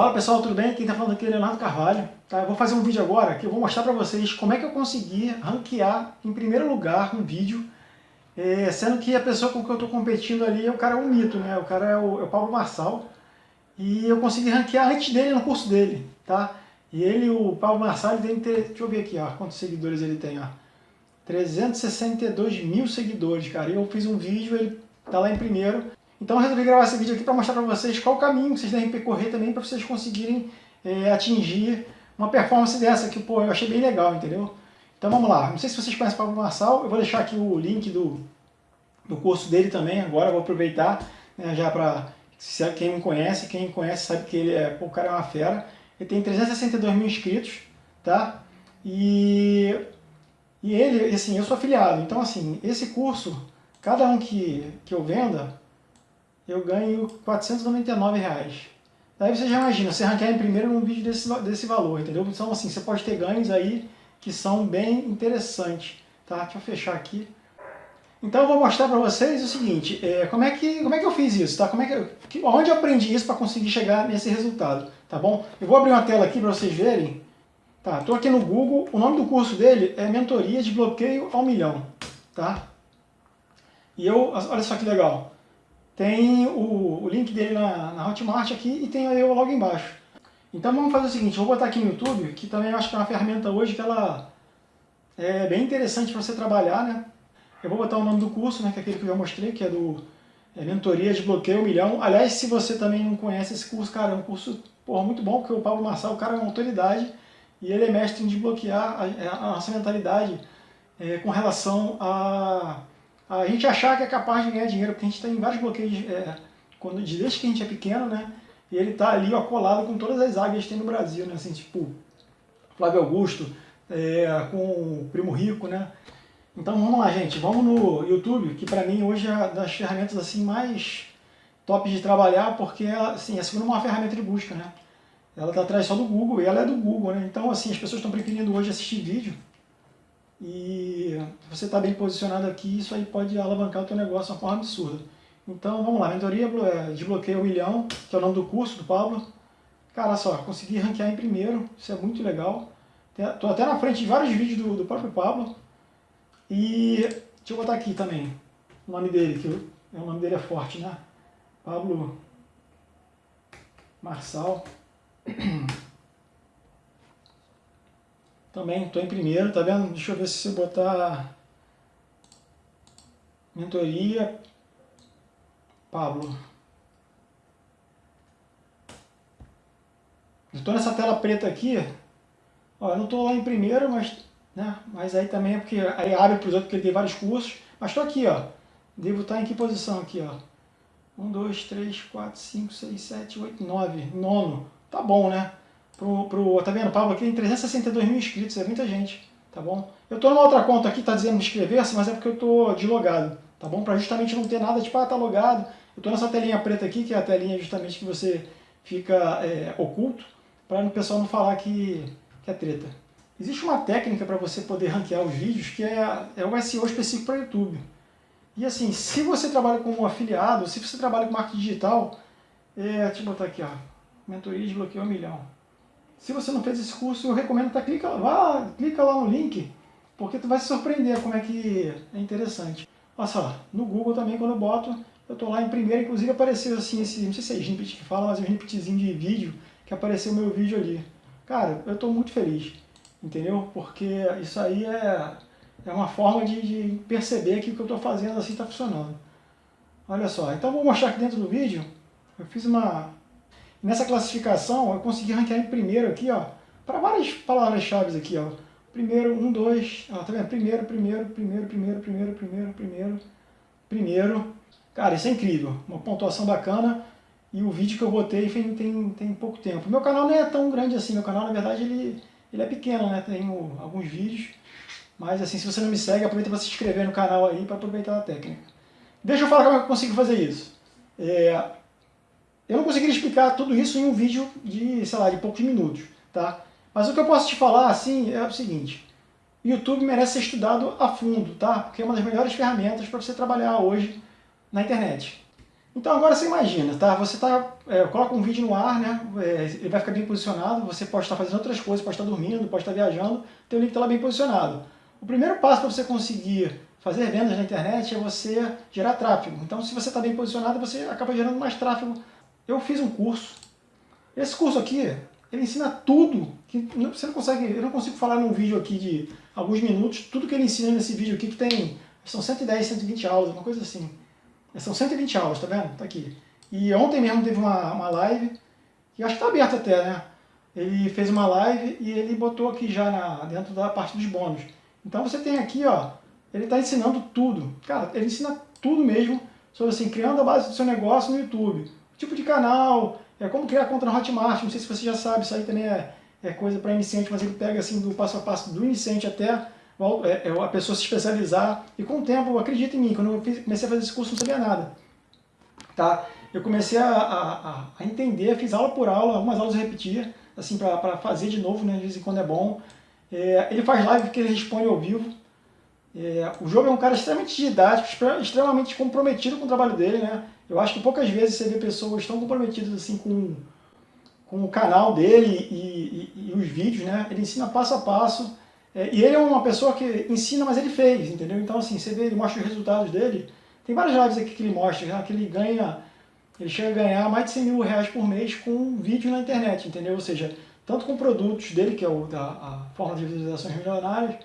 Fala pessoal, tudo bem? Quem está falando aqui é Leonardo Carvalho. Tá? Eu vou fazer um vídeo agora que eu vou mostrar para vocês como é que eu consegui ranquear em primeiro lugar um vídeo, é, sendo que a pessoa com que eu estou competindo ali, o cara é um mito, né? O cara é o, é o Paulo Marçal. E eu consegui ranquear antes dele no curso dele, tá? E ele, o Paulo Marçal, ele tem ter, deixa eu ver aqui, ó, quantos seguidores ele tem, ó. 362 mil seguidores, cara. E eu fiz um vídeo, ele tá lá em primeiro. Então eu resolvi gravar esse vídeo aqui para mostrar para vocês qual o caminho que vocês devem percorrer também para vocês conseguirem é, atingir uma performance dessa, que pô, eu achei bem legal, entendeu? Então vamos lá, não sei se vocês conhecem o Pablo Marçal, eu vou deixar aqui o link do, do curso dele também, agora vou aproveitar né, já para quem não conhece, quem conhece sabe que ele é, pô, o cara é uma fera. Ele tem 362 mil inscritos, tá? E, e ele, assim, eu sou afiliado, então assim, esse curso, cada um que, que eu venda, eu ganho 499 reais. Daí você já imagina, você ranquear em primeiro num vídeo desse, desse valor, entendeu? Então assim, você pode ter ganhos aí que são bem interessantes, tá? Deixa eu fechar aqui. Então eu vou mostrar para vocês o seguinte, é, como, é que, como é que eu fiz isso, tá? Como é que, onde eu aprendi isso para conseguir chegar nesse resultado, tá bom? Eu vou abrir uma tela aqui para vocês verem. Tá, estou aqui no Google, o nome do curso dele é Mentoria de Bloqueio ao Milhão, tá? E eu, olha só que legal, tem o, o link dele na, na Hotmart aqui e tem o logo embaixo. Então vamos fazer o seguinte, eu vou botar aqui no YouTube, que também acho que é uma ferramenta hoje que ela é bem interessante para você trabalhar, né? Eu vou botar o nome do curso, né, que é aquele que eu já mostrei, que é do é, Mentoria de Bloqueio Milhão. Aliás, se você também não conhece esse curso, cara, é um curso porra, muito bom, porque o Paulo Marçal, o cara é uma autoridade e ele é mestre em desbloquear a, a nossa mentalidade é, com relação a a gente achar que é capaz de ganhar dinheiro, porque a gente tem vários bloqueios é, quando, desde que a gente é pequeno, né? E ele tá ali ó, colado com todas as águias que tem no Brasil, né? Assim, tipo, Flávio Augusto, é, com o Primo Rico, né? Então vamos lá, gente, vamos no YouTube, que para mim hoje é das ferramentas assim mais top de trabalhar, porque assim, é segunda uma ferramenta de busca, né? Ela tá atrás só do Google, e ela é do Google, né? Então assim, as pessoas estão preferindo hoje assistir vídeo e você está bem posicionado aqui, isso aí pode alavancar o teu negócio de uma forma absurda. Então vamos lá, mentoria é, desbloqueio um milhão, que é o nome do curso do Pablo. Cara, só, consegui ranquear em primeiro, isso é muito legal. Estou até na frente de vários vídeos do, do próprio Pablo. E deixa eu botar aqui também o nome dele, que eu, o nome dele é forte, né? Pablo Marçal. Também estou em primeiro, tá vendo? Deixa eu ver se você botar mentoria. Pablo. Estou nessa tela preta aqui, ó, eu não estou lá em primeiro, mas, né, mas aí também é porque aí abre para os outros, porque ele tem vários cursos, mas estou aqui, ó, devo estar em que posição aqui, ó, 1, 2, 3, 4, 5, 6, 7, 8, 9, nono, tá bom, né? Pro, pro, tá vendo, Pablo aqui tem 362 mil inscritos, é muita gente, tá bom? Eu tô numa outra conta aqui, tá dizendo inscrever-se, mas é porque eu tô deslogado, tá bom? Pra justamente não ter nada, tipo, ah, tá logado. Eu tô nessa telinha preta aqui, que é a telinha justamente que você fica é, oculto, para o pessoal não falar que, que é treta. Existe uma técnica para você poder ranquear os vídeos, que é, é o SEO específico para YouTube. E assim, se você trabalha como afiliado, se você trabalha com marketing digital, é, deixa eu botar aqui, ó, mentoria de bloqueio um milhão. Se você não fez esse curso, eu recomendo tá, clica, vá, clica lá no link, porque tu vai se surpreender como é que é interessante. Olha só, no Google também quando eu boto, eu tô lá em primeiro, inclusive apareceu assim, esse, não sei se é snippet que fala, mas é um snippetzinho de vídeo, que apareceu o meu vídeo ali. Cara, eu estou muito feliz, entendeu? Porque isso aí é, é uma forma de, de perceber que o que eu estou fazendo assim está funcionando. Olha só, então vou mostrar aqui dentro do vídeo, eu fiz uma, Nessa classificação, eu consegui ranquear em primeiro aqui, ó, para várias palavras-chave aqui, ó. Primeiro, um, dois, ó, tá vendo? Primeiro, primeiro, primeiro, primeiro, primeiro, primeiro, primeiro, primeiro. Cara, isso é incrível, uma pontuação bacana. E o vídeo que eu botei tem, tem, tem pouco tempo. Meu canal não é tão grande assim, meu canal, na verdade, ele, ele é pequeno, né? Tenho alguns vídeos. Mas assim, se você não me segue, aproveita para se inscrever no canal aí para aproveitar a técnica. Deixa eu falar como é eu consigo fazer isso. É, eu não conseguiria explicar tudo isso em um vídeo de, sei lá, de poucos minutos, tá? Mas o que eu posso te falar, assim, é o seguinte. YouTube merece ser estudado a fundo, tá? Porque é uma das melhores ferramentas para você trabalhar hoje na internet. Então agora você imagina, tá? Você tá, é, coloca um vídeo no ar, né? É, ele vai ficar bem posicionado, você pode estar fazendo outras coisas, pode estar dormindo, pode estar viajando, teu link está lá bem posicionado. O primeiro passo para você conseguir fazer vendas na internet é você gerar tráfego. Então se você está bem posicionado, você acaba gerando mais tráfego. Eu fiz um curso. Esse curso aqui, ele ensina tudo, que você não consegue, eu não consigo falar num vídeo aqui de alguns minutos, tudo que ele ensina nesse vídeo aqui, que tem, são 110, 120 aulas, uma coisa assim. São 120 aulas, tá vendo? Tá aqui. E ontem mesmo teve uma, uma live, que acho que tá aberta até, né? Ele fez uma live e ele botou aqui já na, dentro da parte dos bônus. Então você tem aqui, ó, ele está ensinando tudo. Cara, ele ensina tudo mesmo sobre assim, criando a base do seu negócio no YouTube. Tipo de canal, é como criar conta na Hotmart, não sei se você já sabe, isso aí também é, é coisa para iniciante, mas ele pega assim do passo a passo do iniciante até é, é, a pessoa se especializar. E com o tempo, acredita em mim, quando eu comecei a fazer esse curso, não sabia nada. Tá? Eu comecei a, a, a entender, fiz aula por aula, algumas aulas eu repetia, assim, para fazer de novo, né, de vez em quando é bom. É, ele faz live porque ele responde ao vivo. É, o jogo é um cara extremamente didático, extremamente comprometido com o trabalho dele, né? Eu acho que poucas vezes você vê pessoas tão comprometidas assim com, com o canal dele e, e, e os vídeos, né? Ele ensina passo a passo, é, e ele é uma pessoa que ensina, mas ele fez, entendeu? Então, assim, você vê, ele mostra os resultados dele. Tem várias lives aqui que ele mostra, né, que ele ganha, ele chega a ganhar mais de 100 mil reais por mês com vídeo na internet, entendeu? Ou seja, tanto com produtos dele, que é o, da, a forma de visualizações milionárias,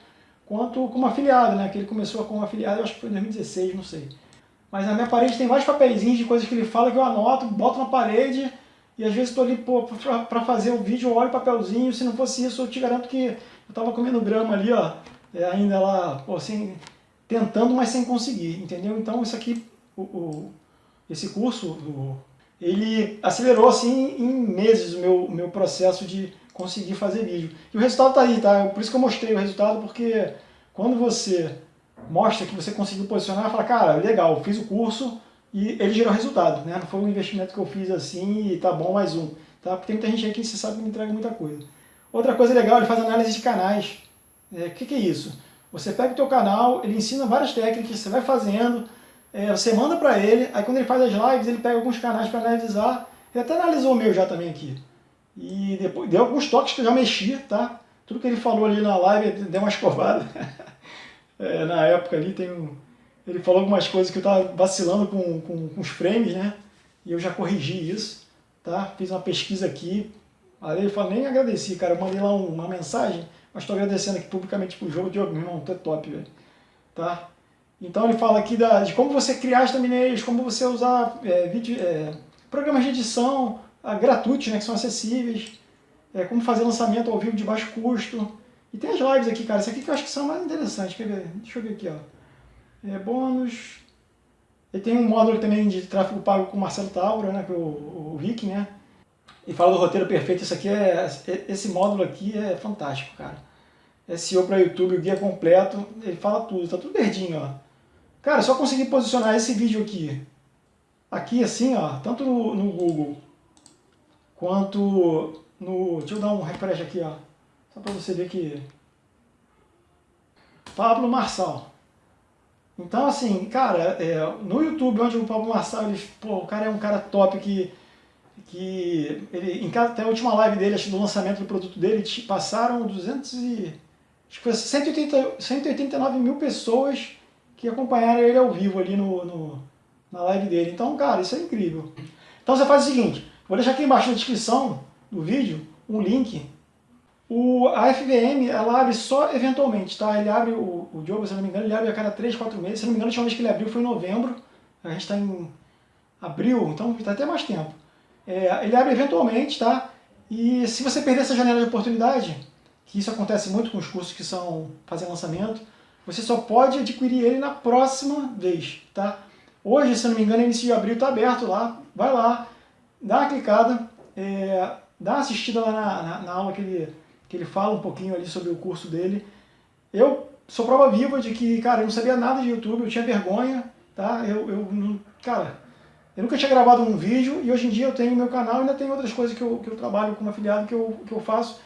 quanto como afiliado, né? Que ele começou como afiliado, acho que foi em 2016, não sei. Mas na minha parede tem vários papeizinhos de coisas que ele fala que eu anoto, boto na parede e às vezes estou ali para fazer o vídeo, eu olho o papelzinho, se não fosse isso eu te garanto que eu estava comendo grama ali, ó, é, ainda lá, pô, sem, tentando, mas sem conseguir, entendeu? Então isso aqui, o, o esse curso, ele acelerou assim em meses o meu, meu processo de conseguir fazer vídeo. E o resultado está aí, tá? Por isso que eu mostrei o resultado, porque quando você mostra que você conseguiu posicionar, fala, cara, legal, fiz o curso e ele gerou resultado, né? Não foi um investimento que eu fiz assim e tá bom mais um, tá? Porque tem muita gente aí que você sabe que me entrega muita coisa. Outra coisa legal, ele faz análise de canais. O é, que, que, é isso? Você pega o teu canal, ele ensina várias técnicas, você vai fazendo, é, você manda para ele, aí quando ele faz as lives, ele pega alguns canais para analisar. Ele até analisou o meu já também aqui. E depois deu alguns toques que eu já mexi, tá? Tudo que ele falou ali na live, deu uma escovada. é, na época ali tem um... Ele falou algumas coisas que eu estava vacilando com, com, com os frames, né? E eu já corrigi isso, tá? Fiz uma pesquisa aqui, Aí ele falou, nem agradeci, cara. Eu mandei lá uma mensagem, mas estou agradecendo aqui publicamente pro jogo. Diogo, meu irmão, tu é top, velho. Tá? Então ele fala aqui da, de como você criar as thumbnails, como você usar é, vídeo, é, programas de edição ah, gratuitos, né, que são acessíveis, é, como fazer lançamento ao vivo de baixo custo. E tem as lives aqui, cara. Esse aqui que eu acho que são mais interessantes. Quer ver? Deixa eu ver aqui, ó. É, bônus. Ele tem um módulo também de tráfego pago com o Marcelo Tauro, né, que é o, o Rick, né? e fala do roteiro perfeito. Isso aqui é, esse módulo aqui é fantástico, cara. SEO para YouTube, o guia completo, ele fala tudo, tá tudo verdinho, ó. Cara, só conseguir posicionar esse vídeo aqui, aqui assim, ó, tanto no, no Google, quanto no... Deixa eu dar um refresh aqui, ó, só para você ver que... Pablo Marçal. Então, assim, cara, é, no YouTube, onde o Pablo Marçal, ele, pô, o cara é um cara top que que ele, em cada, até a última live dele, acho do lançamento do produto dele, passaram 200 e, acho que foi 180, 189 mil pessoas que acompanharam ele ao vivo ali no, no, na live dele. Então, cara, isso é incrível. Então você faz o seguinte, vou deixar aqui embaixo na descrição do vídeo um link. O, a FVM, ela abre só eventualmente, tá? Ele abre, o, o Diogo, se não me engano, ele abre a cada 3, 4 meses. Se não me engano, a última vez que ele abriu foi em novembro. A gente está em abril, então está até mais tempo. É, ele abre eventualmente, tá? E se você perder essa janela de oportunidade, que isso acontece muito com os cursos que são fazer lançamento, você só pode adquirir ele na próxima vez, tá? Hoje, se não me engano, início de abril está aberto lá, vai lá, dá uma clicada, é, dá uma assistida lá na, na, na, aula que ele, que ele fala um pouquinho ali sobre o curso dele. Eu sou prova viva de que, cara, eu não sabia nada de YouTube, eu tinha vergonha, tá? Eu, eu cara, eu nunca tinha gravado um vídeo e hoje em dia eu tenho meu canal e ainda tem outras coisas que eu, que eu trabalho como afiliado que eu, que eu faço.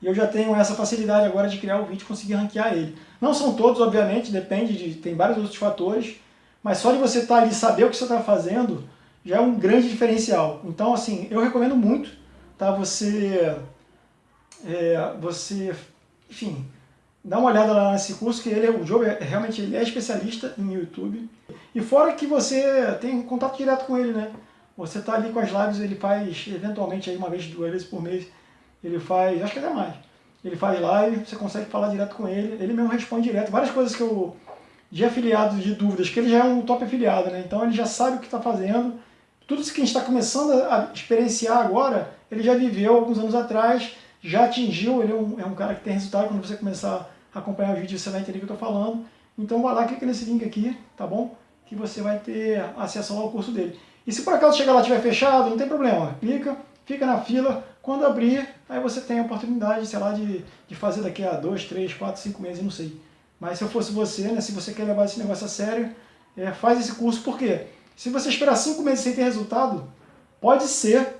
E eu já tenho essa facilidade agora de criar o vídeo e conseguir ranquear ele. Não são todos, obviamente, depende de... tem vários outros fatores, mas só de você estar tá ali saber o que você está fazendo, já é um grande diferencial. Então, assim, eu recomendo muito, tá? Você, é, você, enfim, dá uma olhada lá nesse curso, que ele, é, o Joe é, realmente ele é especialista em YouTube. E fora que você tem contato direto com ele, né? Você tá ali com as lives, ele faz, eventualmente, aí uma vez, duas vezes por mês, ele faz, acho que até mais. Ele faz live, você consegue falar direto com ele, ele mesmo responde direto. Várias coisas que eu, de afiliados, de dúvidas, que ele já é um top afiliado, né? Então ele já sabe o que está fazendo. Tudo isso que a gente está começando a experienciar agora, ele já viveu alguns anos atrás, já atingiu, ele é um, é um cara que tem resultado, quando você começar a acompanhar o vídeo você vai entender o que eu estou falando. Então vai lá, clica nesse link aqui, tá bom? Que você vai ter acesso ao curso dele. E se por acaso chegar lá e estiver fechado, não tem problema, clica, fica na fila, quando abrir, aí você tem a oportunidade, sei lá, de, de fazer daqui a dois, três, quatro, cinco meses, não sei. Mas se eu fosse você, né, se você quer levar esse negócio a sério, é, faz esse curso, por quê? Se você esperar cinco meses sem ter resultado, pode ser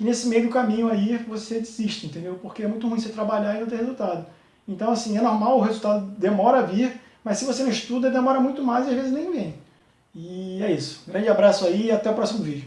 que nesse meio do caminho aí você desista, entendeu? Porque é muito ruim você trabalhar e não ter resultado. Então, assim, é normal, o resultado demora a vir, mas se você não estuda, demora muito mais e às vezes nem vem. E é isso. Grande abraço aí e até o próximo vídeo.